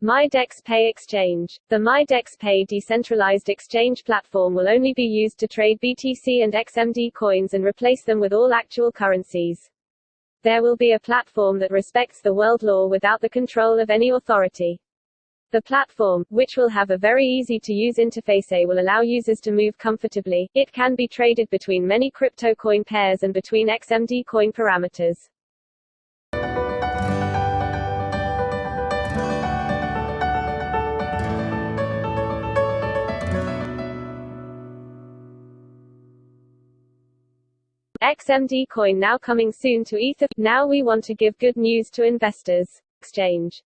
MyDexPay Exchange. The MyDexPay decentralized exchange platform will only be used to trade BTC and XMD coins and replace them with all actual currencies. There will be a platform that respects the world law without the control of any authority. The platform, which will have a very easy-to-use interface will allow users to move comfortably. It can be traded between many crypto coin pairs and between XMD coin parameters. XMD coin now coming soon to Ether. Now we want to give good news to investors. Exchange